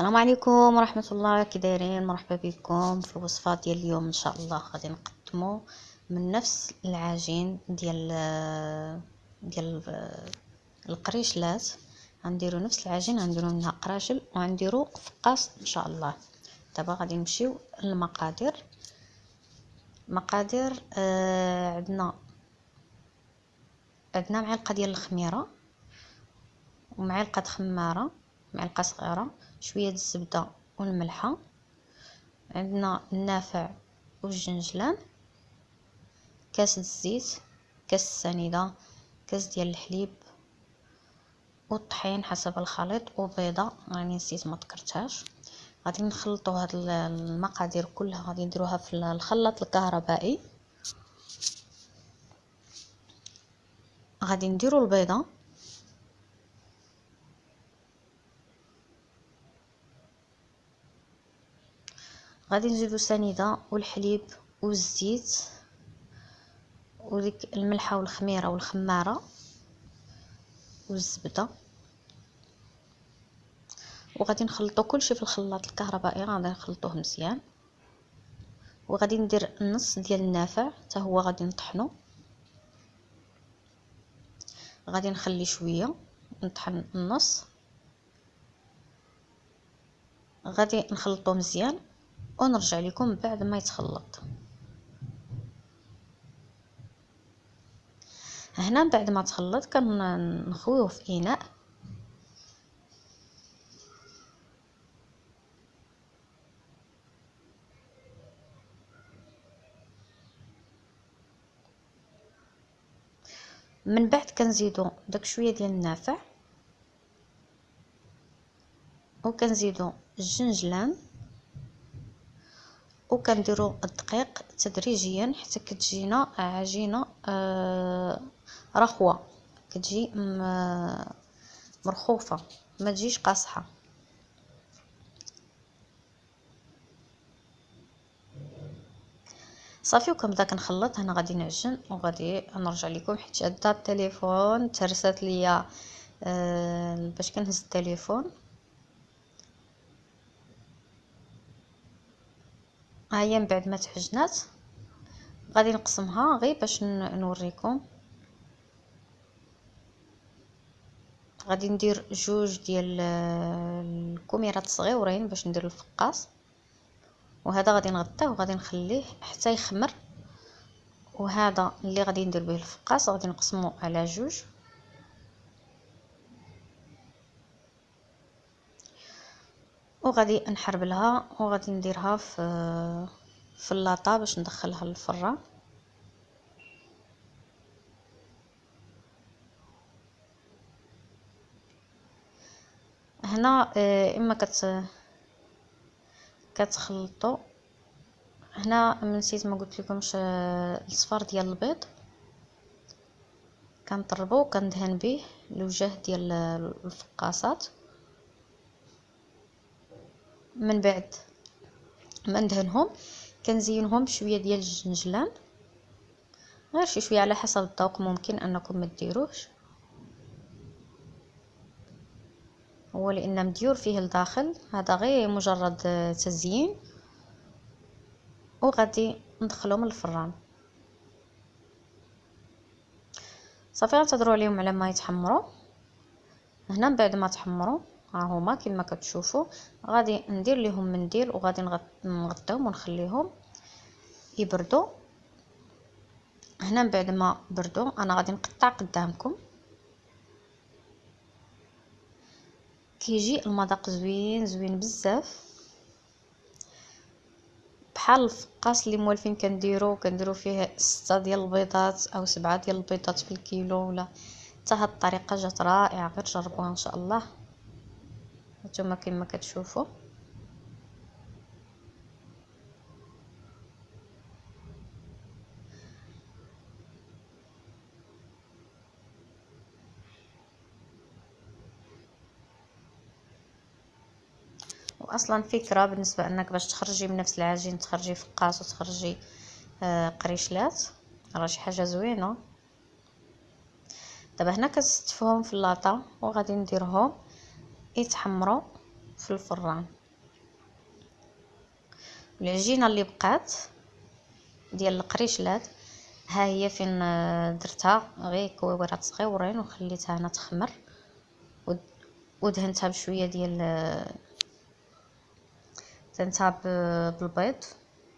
السلام عليكم ورحمة الله كي مرحبا بكم في الوصفه ديال اليوم إن شاء الله. غادي نقدموا من نفس العجين ديال ديال القريشلات. غنديرو نفس العجين غنديرو منها قراشل وغنديرو فقاص إن شاء الله. دابا غادي نمشيو للمقادير. مقادير آه عندنا عندنا معلقة ديال الخميرة ومعلقة خمارة معلقة صغيرة. شوية الزبده والملحه عندنا النافع والجنجلان كاس الزيت كاس السنيدة كاس ديال الحليب والطحين حسب الخليط وبيضه راني نسيت ما ذكرتهاش غادي نخلطوا هاد المقادير كلها. غادي نديروها في الخلاط الكهربائي. غادي نديروا البيضة. غادي نزيدو السنيدة والحليب والزيت وديك الملحة والخميرة والخمارة والزبدة. وغادي نخلطو كلشي في الخلاط الكهربائي غادي نخلطوه مزيان. وغادي ندير النص ديال النافع حتى هو غادي نطحنو. غادي نخلي شوية نطحن النص. غادي نخلطو مزيان. ونرجع لكم بعد ما يتخلط. هنا بعد ما تخلط كنخويوه في إناء. من بعد كنزيدو داك شوية ديال النافع وكنزيدو الجنجلان وكنديروا الدقيق تدريجيا حتى كتجينا عجينة آه رخوة. كتجي مرخوفة. ما تجيش قاصحة. صافي وكنبدا كنخلط هنا غادي نعجن وغادي نرجع لكم. حيت شاده التليفون ترست ليا آه باش كنهز التليفون. ها هي من بعد ما تحجنات. غادي نقسمها غير باش نوريكم. غادي ندير جوج ديال الكميرات صغيورين باش ندير الفقاص. وهذا غادي نغطيه وغادي نخليه حتى يخمر. وهذا اللي غادي ندير به الفقاص. غادي نقسمه على جوج. وغادي نحربلها وغادي نديرها في في اللاطه باش ندخلها للفران هنا آه، إما كت كتخلطوا هنا نسيت ما قلت لكمش آه، الصفار ديال البيض. كنطربو وكندهن به الوجه ديال الفقاصات. من بعد ما ندهنهم كنزينهم بشوية ديال الجنجلان غير شي شوية على حسب الذوق ممكن أنكم ما ديروهش هو لأن مديور فيه الداخل هذا غير مجرد تزيين. وغادي ندخلهم الفران. صافي غنتظروا عليهم على ما يتحمروا هنا من بعد ما تحمروا ها هما كما كتشوفوا غادي ندير لهم منديل وغادي نغطيهم ونخليهم يبردوا. هنا من بعد ما بردوا أنا غادي نقطع قدامكم. كيجي المذاق زوين زوين بزاف. بحال الفقاس اللي موالفين كنديرو كنديرو فيه ستة ديال البيضات أو سبعة ديال البيضات في الكيلو ولا. حتى هاد الطريقة جات رائعة غير جربوها إن شاء الله. هانتوما كما كتشوفوا واصلا فكرة بالنسبة إنك باش تخرجي من نفس العجين تخرجي فقاس وتخرجي آه قريشلات راه شي حاجة زوينة. دابا هنا كنستفهم في اللاطه وغادي نديرهم. يتحمروا في الفران. العجينة اللي بقات ديال القريشلات ها هي فين درتها؟ غير كويورات صغيورين وخليتها أنا تخمر. ودهنتها بشوية ديال دهنتها بالبيض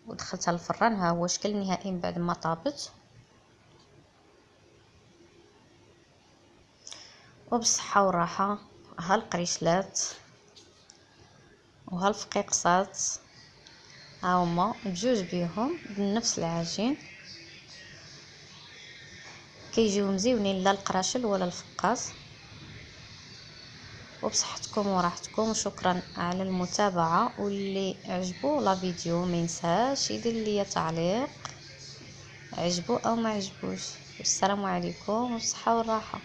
ودخلتها الفران. ها هو شكل نهائي من بعد ما طابت. وبالصحة والراحه ها القريشلات وها الفقيقصات ها بجوج بيهم بنفس العجين. كيجيو مزيونين لا القراشل ولا الفقاس. وبصحتكم وراحتكم وشكرا على المتابعة. واللي عجبو لا فيديو ما ينساش يدير لي تعليق عجبو أو ما عجبوش. والسلام عليكم والصحة والراحة.